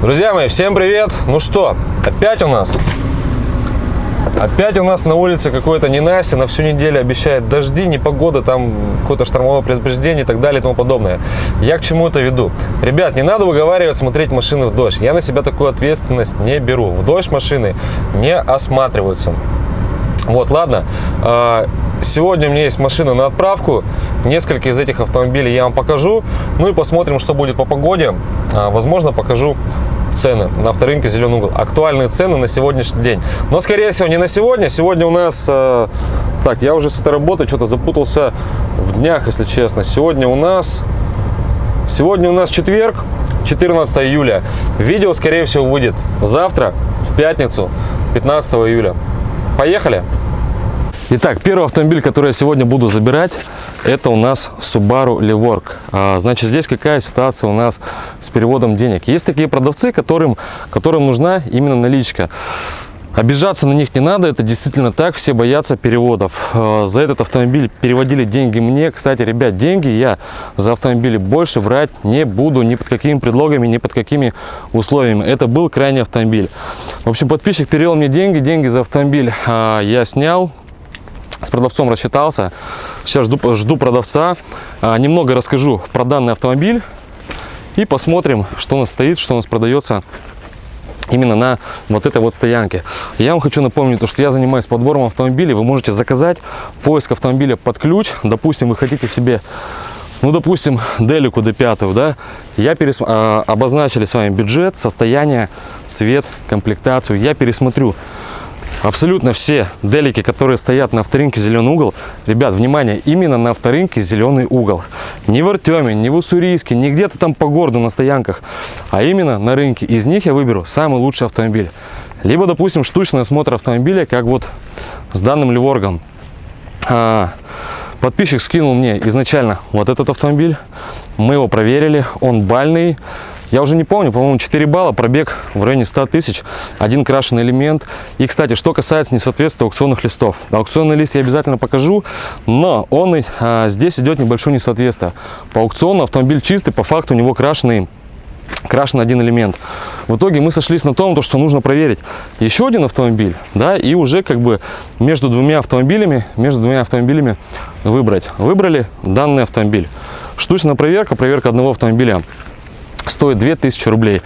Друзья мои, всем привет! Ну что, опять у нас Опять у нас на улице какое-то ненастье, на всю неделю обещает дожди, непогода, там какое-то штормовое предупреждение и так далее и тому подобное. Я к чему это веду? Ребят, не надо выговаривать смотреть машины в дождь. Я на себя такую ответственность не беру. В дождь машины не осматриваются. Вот, ладно. Сегодня у меня есть машина на отправку. Несколько из этих автомобилей я вам покажу. Ну и посмотрим, что будет по погоде. А, возможно, покажу цены на авторынке «Зеленый угол». Актуальные цены на сегодняшний день. Но, скорее всего, не на сегодня. Сегодня у нас... Э, так, я уже с этой работы что-то запутался в днях, если честно. Сегодня у нас... Сегодня у нас четверг, 14 июля. Видео, скорее всего, выйдет завтра, в пятницу, 15 июля. Поехали! Итак, первый автомобиль, который я сегодня буду забирать, это у нас Subaru Levorg. А, значит, здесь какая ситуация у нас с переводом денег? Есть такие продавцы, которым, которым нужна именно наличка. Обижаться на них не надо, это действительно так, все боятся переводов. А, за этот автомобиль переводили деньги мне. Кстати, ребят, деньги я за автомобили больше брать не буду ни под какими предлогами, ни под какими условиями. Это был крайний автомобиль. В общем, подписчик перевел мне деньги, деньги за автомобиль а, я снял, с продавцом рассчитался. Сейчас жду, жду продавца. А, немного расскажу про данный автомобиль. И посмотрим, что у нас стоит, что у нас продается именно на вот этой вот стоянке. Я вам хочу напомнить, что я занимаюсь подбором автомобилей. Вы можете заказать поиск автомобиля под ключ. Допустим, вы хотите себе, ну, допустим, Делику D5, да? Я перес... а, обозначили с вами бюджет, состояние, цвет, комплектацию. Я пересмотрю абсолютно все делики, которые стоят на авторынке «Зеленый угол», ребят, внимание, именно на авторынке «Зеленый угол». Не в Артеме, не в Уссурийске, не где-то там по городу на стоянках, а именно на рынке. Из них я выберу самый лучший автомобиль. Либо, допустим, штучный осмотр автомобиля, как вот с данным Ливоргом. А, подписчик скинул мне изначально вот этот автомобиль. Мы его проверили, он бальный, я уже не помню, по-моему, 4 балла, пробег в районе 100 тысяч, один крашеный элемент. И, кстати, что касается несоответствия аукционных листов. Аукционный лист я обязательно покажу, но он а, здесь идет небольшое несоответствие. По аукциону автомобиль чистый, по факту у него крашеный крашен один элемент. В итоге мы сошлись на том, что нужно проверить еще один автомобиль, да, и уже как бы между двумя автомобилями, между двумя автомобилями выбрать. Выбрали данный автомобиль. Штучная проверка, проверка одного автомобиля стоит 2000 рублей.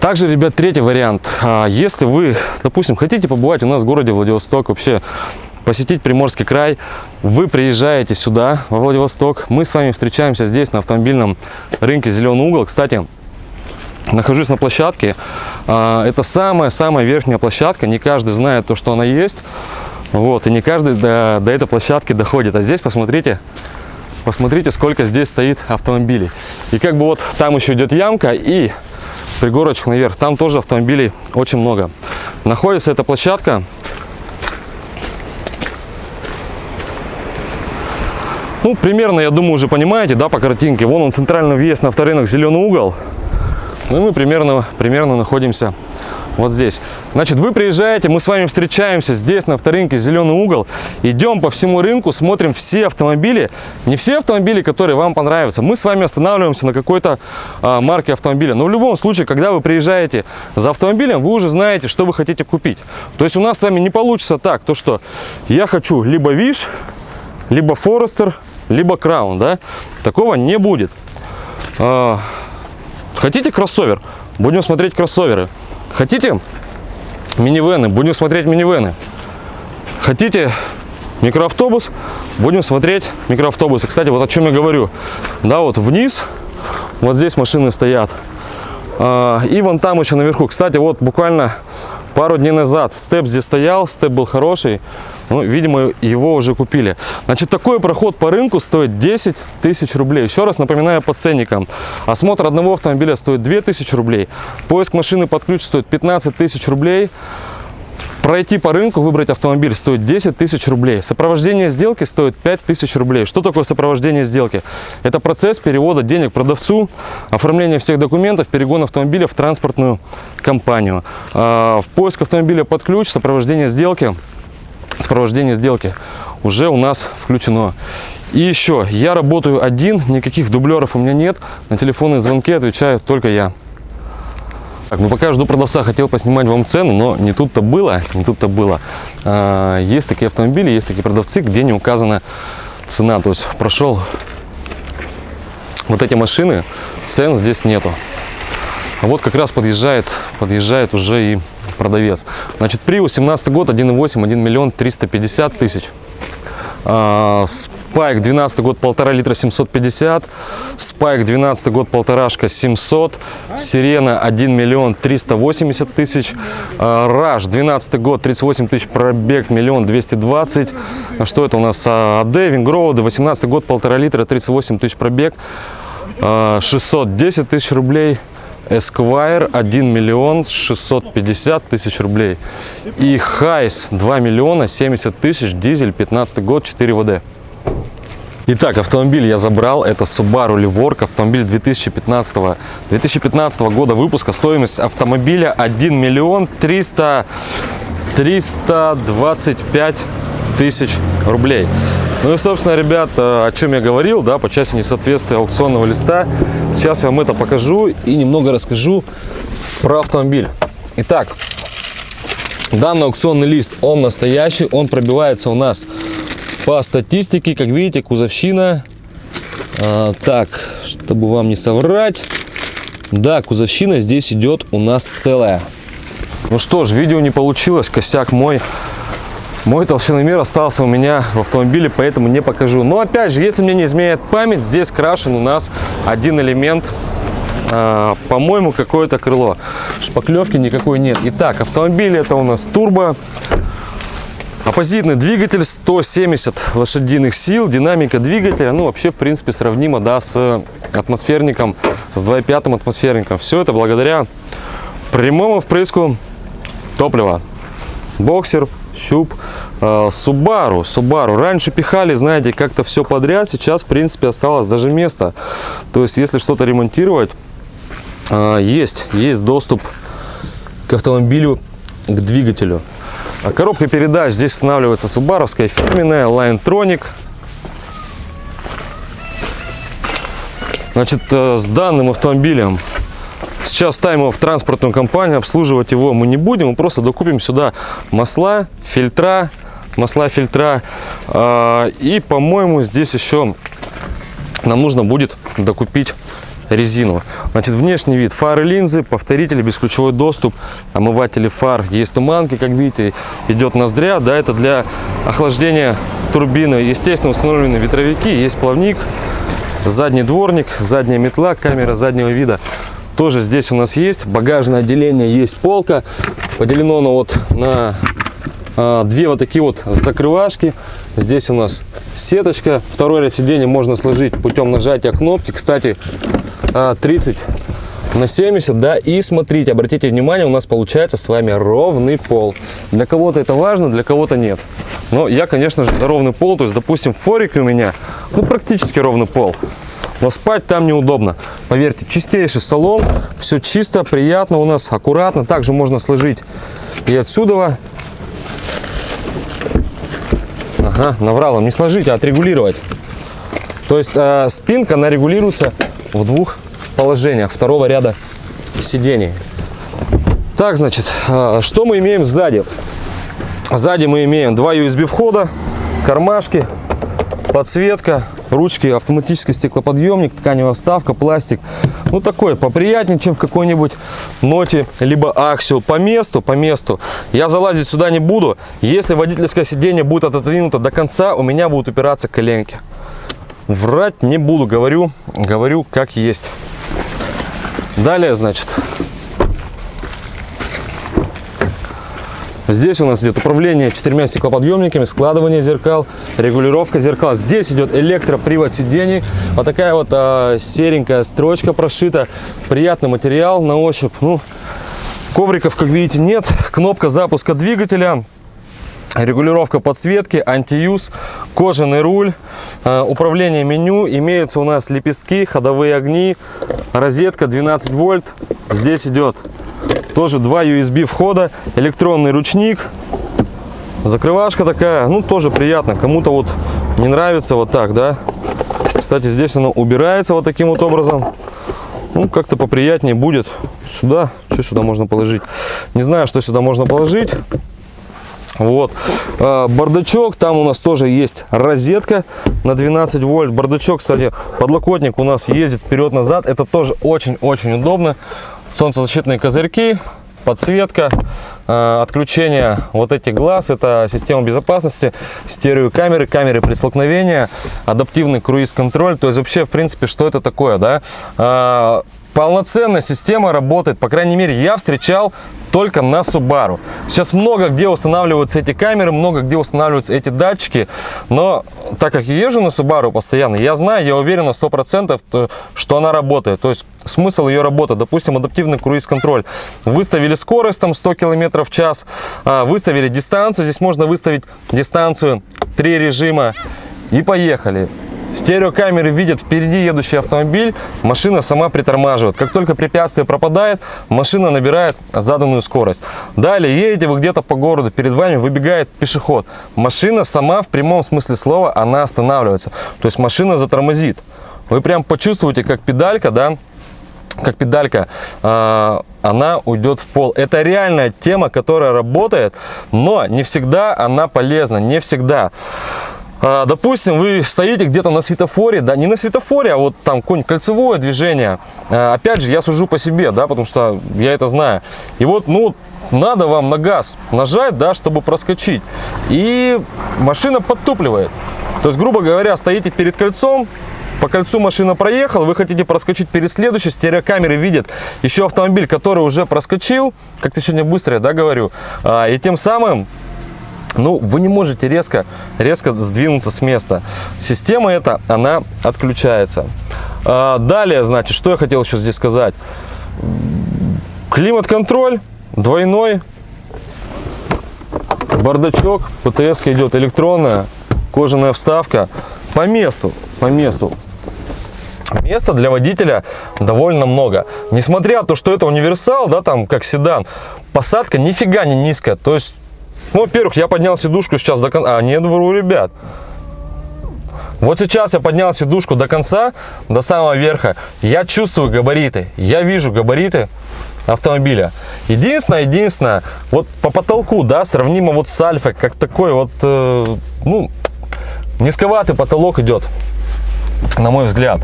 Также, ребят, третий вариант. А, если вы, допустим, хотите побывать у нас в городе Владивосток, вообще посетить Приморский край, вы приезжаете сюда, во Владивосток, мы с вами встречаемся здесь на автомобильном рынке «Зеленый угол». Кстати, нахожусь на площадке. А, это самая-самая верхняя площадка, не каждый знает то, что она есть. Вот, и не каждый до, до этой площадки доходит. А здесь, посмотрите, Посмотрите, сколько здесь стоит автомобилей. И как бы вот там еще идет ямка и пригорочек наверх. Там тоже автомобилей очень много. Находится эта площадка. Ну, примерно, я думаю, уже понимаете, да, по картинке. Вон он, центральный въезд на авторынок, зеленый угол. Ну и мы примерно, примерно находимся вот здесь. Значит, вы приезжаете, мы с вами встречаемся здесь на авторынке «Зеленый угол», идем по всему рынку, смотрим все автомобили, не все автомобили, которые вам понравятся. Мы с вами останавливаемся на какой-то а, марке автомобиля. Но в любом случае, когда вы приезжаете за автомобилем, вы уже знаете, что вы хотите купить. То есть у нас с вами не получится так, то что я хочу либо Виш, либо Форестер, либо Краун, да? Такого не будет. А, хотите кроссовер? Будем смотреть кроссоверы. Хотите минивены? Будем смотреть минивены. Хотите микроавтобус? Будем смотреть микроавтобусы. Кстати, вот о чем я говорю. Да, вот вниз, вот здесь машины стоят. А, и вон там еще наверху. Кстати, вот буквально пару дней назад степ здесь стоял, степ был хороший. Ну, видимо, его уже купили. Значит, такой проход по рынку стоит 10 тысяч рублей. Еще раз напоминаю по ценникам. Осмотр одного автомобиля стоит 2000 рублей. Поиск машины под ключ стоит 15 тысяч рублей. Пройти по рынку, выбрать автомобиль стоит 10 тысяч рублей. Сопровождение сделки стоит 5 тысяч рублей. Что такое сопровождение сделки? Это процесс перевода денег продавцу, оформление всех документов, перегон автомобиля в транспортную компанию. А, в поиск автомобиля под ключ, сопровождение сделки, сопровождение сделки уже у нас включено. И еще, я работаю один, никаких дублеров у меня нет. На телефонные звонки отвечаю только я. Так, ну пока жду продавца, хотел поснимать вам цену, но не тут-то было, не тут-то было. А, есть такие автомобили, есть такие продавцы, где не указана цена. То есть прошел вот эти машины, цен здесь нету. А вот как раз подъезжает, подъезжает уже и продавец. Значит, Prius 17 год, 1.8, 1 миллион 350 тысяч. А, Спайк 12 год, полтора литра 750. Спайк 12 год, полторашка 700. Сирена 1 миллион 380 тысяч. А, Раш 12 год, 38 тысяч пробег, миллион 220. А Что это у нас? АД, Вингроуды 18 год, полтора литра 38 тысяч пробег. 610 тысяч рублей. Esquire 1 миллион 650 тысяч рублей. И Хайс 2 миллиона 70 тысяч, дизель 15 год, 4 ВД. Итак, автомобиль я забрал, это Subaru Livork, автомобиль 2015, 2015 года выпуска, стоимость автомобиля 1 миллион 300, 325 тысяч рублей. Ну и, собственно, ребят, о чем я говорил, да, по части несоответствия аукционного листа. Сейчас я вам это покажу и немного расскажу про автомобиль. Итак, данный аукционный лист, он настоящий, он пробивается у нас по статистике, как видите, кузовщина. А, так, чтобы вам не соврать, да, кузовщина здесь идет у нас целая. Ну что ж, видео не получилось, косяк мой. Мой толщиномер остался у меня в автомобиле, поэтому не покажу. Но опять же, если мне не изменяет память, здесь крашен у нас один элемент, э, по-моему, какое-то крыло. Шпаклевки никакой нет. Итак, автомобиль это у нас турбо. Оппозитный двигатель, 170 лошадиных сил, динамика двигателя, ну вообще в принципе сравнимо да, с атмосферником, с 2.5 атмосферником. Все это благодаря прямому впрыску топлива. Боксер, щуп, э, Subaru. Subaru. Раньше пихали, знаете, как-то все подряд. Сейчас, в принципе, осталось даже место. То есть, если что-то ремонтировать, э, есть, есть доступ к автомобилю, к двигателю. А коробка передач здесь устанавливается субаровская фирменная, Linetronic. Значит, э, с данным автомобилем Сейчас ставим его в транспортную компанию, обслуживать его мы не будем, мы просто докупим сюда масла, фильтра, масла, фильтра. А, и, по-моему, здесь еще нам нужно будет докупить резину. Значит, внешний вид, фары, линзы, повторители, бесключевой доступ, омыватели фар, есть туманки, как видите, идет ноздря, да, это для охлаждения турбины. Естественно, установлены ветровики, есть плавник, задний дворник, задняя метла, камера заднего вида тоже здесь у нас есть. Багажное отделение есть полка. Поделено оно вот на а, две вот такие вот закрывашки. Здесь у нас сеточка. Второй ряд сидений можно сложить путем нажатия кнопки. Кстати 30 а, на 70 да и смотрите обратите внимание у нас получается с вами ровный пол. Для кого-то это важно для кого-то нет. Но я конечно же за ровный пол. То есть допустим форик у меня ну практически ровный пол но спать там неудобно. Поверьте, чистейший салон, все чисто, приятно у нас, аккуратно. Также можно сложить и отсюда. Ага, наврал не сложить, а отрегулировать. То есть э, спинка, она регулируется в двух положениях второго ряда сидений. Так, значит, э, что мы имеем сзади? Сзади мы имеем два USB входа, кармашки, подсветка, ручки, автоматический стеклоподъемник, тканевая вставка, пластик. Ну, такой поприятнее, чем в какой-нибудь ноте, либо аксио. По месту, по месту. Я залазить сюда не буду. Если водительское сиденье будет отодвинуто до конца, у меня будут упираться коленки. Врать не буду, говорю, говорю как есть. Далее, значит, Здесь у нас идет управление четырьмя стеклоподъемниками, складывание зеркал, регулировка зеркал. Здесь идет электропривод сидений. Вот такая вот а, серенькая строчка прошита. Приятный материал на ощупь. Ну, ковриков, как видите, нет. Кнопка запуска двигателя. Регулировка подсветки, антиюз, кожаный руль, э, управление меню. Имеются у нас лепестки, ходовые огни, розетка 12 вольт. Здесь идет тоже два USB входа, электронный ручник, закрывашка такая, ну тоже приятно. Кому-то вот не нравится вот так, да. Кстати, здесь оно убирается вот таким вот образом. Ну, как-то поприятнее будет. Сюда Что сюда можно положить? Не знаю, что сюда можно положить. Вот. А, бардачок, там у нас тоже есть розетка на 12 вольт. Бардачок, кстати, подлокотник у нас ездит вперед-назад. Это тоже очень-очень удобно. Солнцезащитные козырьки, подсветка, а, отключение вот этих глаз, это система безопасности, стереокамеры, камеры при столкновении, адаптивный круиз-контроль, то есть вообще, в принципе, что это такое, да? Полноценная система работает, по крайней мере, я встречал только на Subaru. Сейчас много где устанавливаются эти камеры, много где устанавливаются эти датчики, но так как я езжу на Subaru постоянно, я знаю, я уверен на 100%, что она работает. То есть смысл ее работы, допустим, адаптивный круиз-контроль. Выставили скорость там 100 км в час, а, выставили дистанцию, здесь можно выставить дистанцию, три режима и поехали. Стереокамеры видят впереди едущий автомобиль, машина сама притормаживает. Как только препятствие пропадает, машина набирает заданную скорость. Далее едете вы где-то по городу, перед вами выбегает пешеход. Машина сама в прямом смысле слова, она останавливается. То есть машина затормозит. Вы прям почувствуете, как педалька, да, как педалька, э, она уйдет в пол. Это реальная тема, которая работает, но не всегда она полезна, не всегда. А, допустим, вы стоите где-то на светофоре, да, не на светофоре, а вот там какое-нибудь кольцевое движение. А, опять же, я сужу по себе, да, потому что я это знаю. И вот, ну, надо вам на газ нажать, да, чтобы проскочить. И машина подтупливает. То есть, грубо говоря, стоите перед кольцом, по кольцу машина проехала, вы хотите проскочить перед следующей, стереокамеры видят еще автомобиль, который уже проскочил, как ты сегодня быстро, да, говорю, а, и тем самым ну, вы не можете резко, резко сдвинуться с места. Система эта, она отключается. А, далее, значит, что я хотел еще здесь сказать. Климат-контроль двойной. Бардачок, ПТС идет электронная, кожаная вставка. По месту, по месту. Места для водителя довольно много. Несмотря на то, что это универсал, да, там как седан, посадка нифига не низкая. То есть ну, во-первых, я поднял сидушку сейчас до конца. А, нет, вру, ребят. Вот сейчас я поднял сидушку до конца, до самого верха. Я чувствую габариты. Я вижу габариты автомобиля. Единственное, единственное, вот по потолку, да, сравнимо вот с Альфой, как такой вот, э, ну, низковатый потолок идет, на мой взгляд.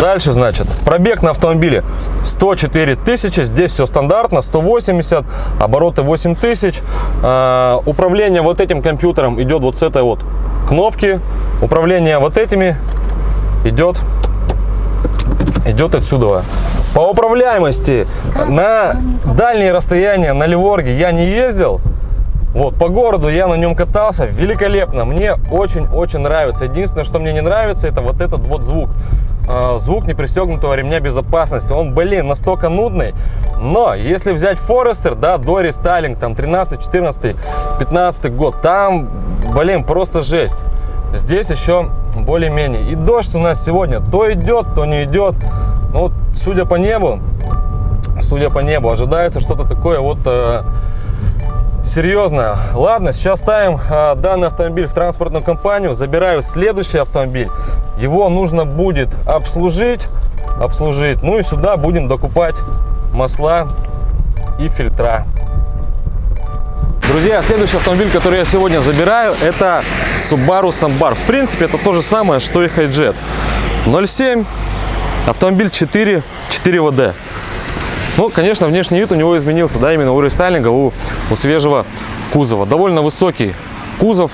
Дальше, значит, пробег на автомобиле 104 тысячи. Здесь все стандартно, 180, обороты 8 тысяч. А, управление вот этим компьютером идет вот с этой вот кнопки. Управление вот этими идет, идет отсюда. По управляемости на дальние расстояния на Ливорге я не ездил. Вот, по городу я на нем катался, великолепно, мне очень-очень нравится. Единственное, что мне не нравится, это вот этот вот звук. Э, звук непристегнутого ремня безопасности. Он, блин, настолько нудный. Но если взять Форестер, да, до рестайлинг, там 13, 14, 15 год, там, блин, просто жесть. Здесь еще более-менее. И дождь у нас сегодня то идет, то не идет. Ну, судя по небу, судя по небу, ожидается что-то такое вот э, серьезно. Ладно, сейчас ставим э, данный автомобиль в транспортную компанию, забираю следующий автомобиль. Его нужно будет обслужить, обслужить. Ну и сюда будем докупать масла и фильтра. Друзья, следующий автомобиль, который я сегодня забираю, это Subaru Sambar. В принципе, это то же самое, что и Hijet. 0.7, автомобиль 4, 4 ВД. Ну, конечно, внешний вид у него изменился, да, именно у рестайлинга, у, у свежего кузова. Довольно высокий кузов.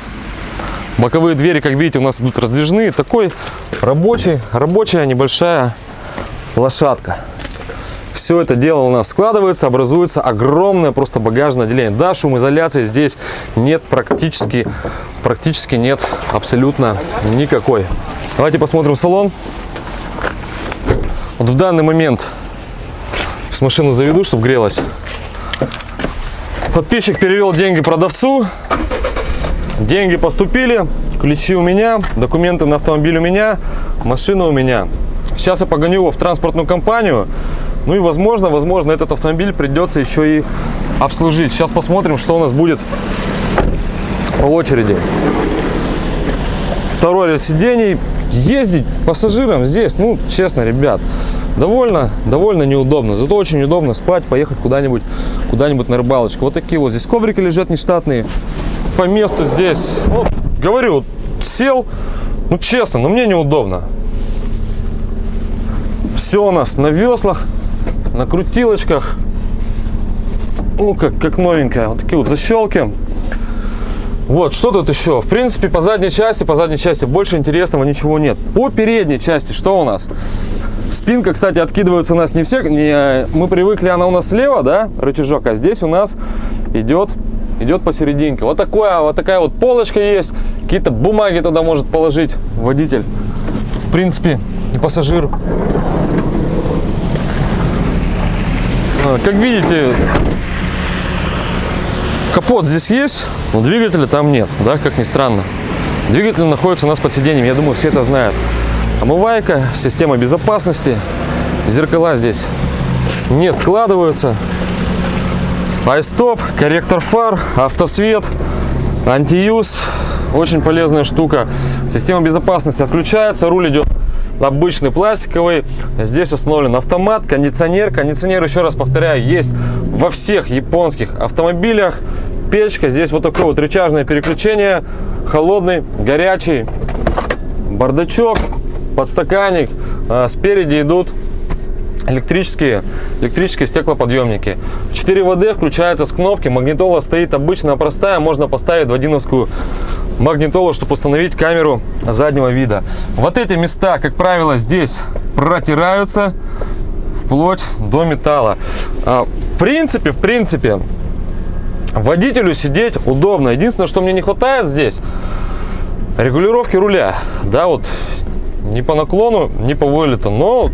Боковые двери, как видите, у нас идут раздвижные. Такой рабочий, рабочая небольшая лошадка. Все это дело у нас складывается, образуется огромное просто багажное отделение. Да, шумоизоляции здесь нет практически, практически нет абсолютно никакой. Давайте посмотрим салон. Вот в данный момент с машину заведу, чтобы грелась. Подписчик перевел деньги продавцу. Деньги поступили, ключи у меня, документы на автомобиль у меня, машина у меня. Сейчас я погоню его в транспортную компанию. Ну и возможно, возможно, этот автомобиль придется еще и обслужить. Сейчас посмотрим, что у нас будет по очереди. Второй ряд сидений. Ездить пассажирам здесь, ну, честно, ребят, довольно, довольно неудобно. Зато очень удобно спать, поехать куда-нибудь куда-нибудь на рыбалочку. Вот такие вот здесь коврики лежат нештатные. По месту здесь, вот, говорю, сел, ну честно, но мне неудобно. Все у нас на веслах, на крутилочках. Ну, как, как новенькая. Вот такие вот защелки. Вот, что тут еще? В принципе, по задней части, по задней части больше интересного ничего нет. По передней части что у нас? Спинка, кстати, откидывается у нас не все. Не, мы привыкли, она у нас слева, да, рычажок, а здесь у нас идет, идет посерединке. Вот, такое, вот такая вот полочка есть. Какие-то бумаги туда может положить водитель. В принципе, и пассажир. А, как видите, капот здесь есть, но двигателя там нет, да, как ни странно. Двигатель находится у нас под сиденьем, я думаю, все это знают. Омывайка, система безопасности, зеркала здесь не складываются. Айстоп, корректор фар, автосвет, антиюз, очень полезная штука. Система безопасности отключается, руль идет обычный пластиковый. Здесь установлен автомат, кондиционер. Кондиционер, еще раз повторяю, есть во всех японских автомобилях. Печка, здесь вот такое вот рычажное переключение, холодный, горячий, бардачок, подстаканник. А, спереди идут электрические, электрические стеклоподъемники. 4 ВД включается с кнопки. Магнитола стоит обычная, простая. Можно поставить в одиновскую магнитолу, чтобы установить камеру заднего вида. Вот эти места, как правило, здесь протираются вплоть до металла. А, в принципе, в принципе, водителю сидеть удобно. Единственное, что мне не хватает здесь, регулировки руля. Да, вот не по наклону, не по вылету, но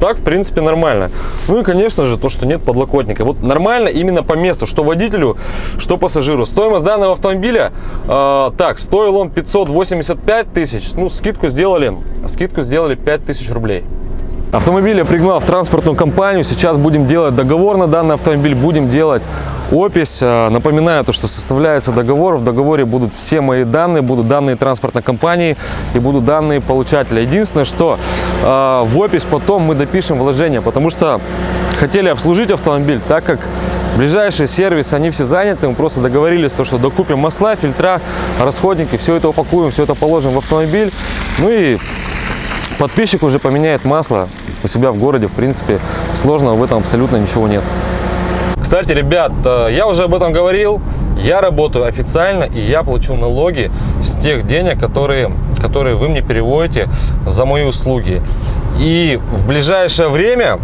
так, в принципе, нормально. Ну и, конечно же, то, что нет подлокотника. Вот нормально именно по месту, что водителю, что пассажиру. Стоимость данного автомобиля, э, так, стоил он 585 тысяч. Ну, скидку сделали, скидку сделали 5 тысяч рублей. Автомобиль я пригнал в транспортную компанию. Сейчас будем делать договор на данный автомобиль. Будем делать опись. Э, напоминаю, то, что составляется договор. В договоре будут все мои данные, будут данные транспортной компании и будут данные получателя. Единственное, что э, в опись потом мы допишем вложения, потому что хотели обслужить автомобиль, так как ближайший сервис, они все заняты. Мы просто договорились, то, что докупим масла, фильтра, расходники, все это упакуем, все это положим в автомобиль. Ну и подписчик уже поменяет масло у себя в городе. В принципе, сложного в этом абсолютно ничего нет. Кстати, ребят, э, я уже об этом говорил. Я работаю официально, и я получу налоги с тех денег, которые, которые вы мне переводите за мои услуги. И в ближайшее время,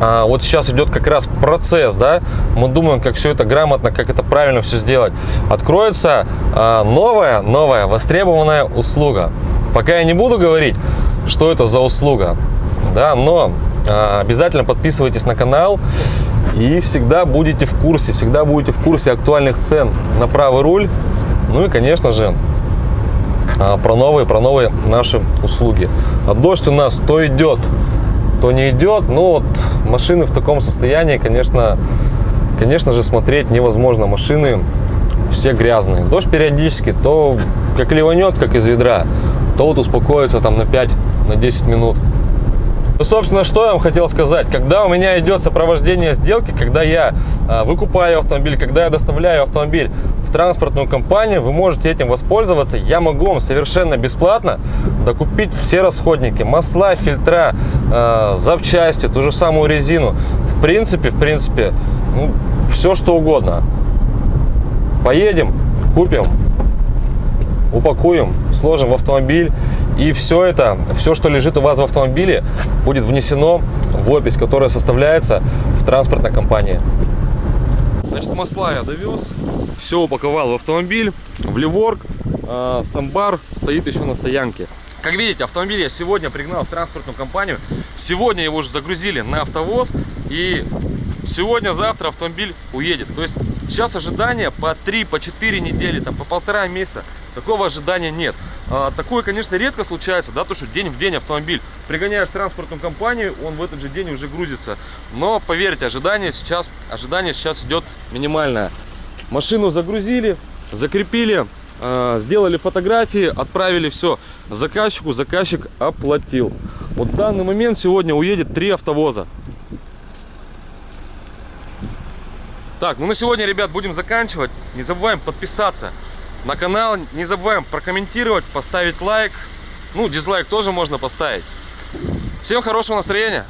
а, вот сейчас идет как раз процесс, да, мы думаем, как все это грамотно, как это правильно все сделать. Откроется а, новая, новая востребованная услуга. Пока я не буду говорить, что это за услуга, да, но а, обязательно подписывайтесь на канал и всегда будете в курсе, всегда будете в курсе актуальных цен на правый руль. Ну и, конечно же, а, про новые, про новые наши услуги. А дождь у нас то идет, то не идет. Ну вот машины в таком состоянии, конечно, конечно же, смотреть невозможно. Машины все грязные. Дождь периодически то как ливанет, как из ведра, то вот успокоится там на 5, на 10 минут. Ну, собственно, что я вам хотел сказать. Когда у меня идет сопровождение сделки, когда я а, выкупаю автомобиль, когда я доставляю автомобиль в транспортную компанию, вы можете этим воспользоваться. Я могу вам совершенно бесплатно докупить все расходники, масла, фильтра, э, запчасти, ту же самую резину. В принципе, в принципе, ну, все что угодно. Поедем, купим, упакуем, сложим в автомобиль и все это, все, что лежит у вас в автомобиле, будет внесено в опись, которая составляется в транспортной компании. Значит, масла я довез, все упаковал в автомобиль, в Ливорг. А, самбар стоит еще на стоянке. Как видите, автомобиль я сегодня пригнал в транспортную компанию. Сегодня его уже загрузили на автовоз. И сегодня-завтра автомобиль уедет. То есть сейчас ожидание по 3, по 4 недели, там, по полтора месяца. Такого ожидания нет. А, такое, конечно, редко случается, да, то, что день в день автомобиль пригоняешь транспортную компанию, он в этот же день уже грузится. Но, поверьте, ожидание сейчас, ожидание сейчас идет минимальное. Машину загрузили, закрепили, э, сделали фотографии, отправили все заказчику, заказчик оплатил. Вот в данный момент сегодня уедет три автовоза. Так, ну на сегодня, ребят, будем заканчивать. Не забываем подписаться на канал, не забываем прокомментировать, поставить лайк. Ну, дизлайк тоже можно поставить. Всем хорошего настроения.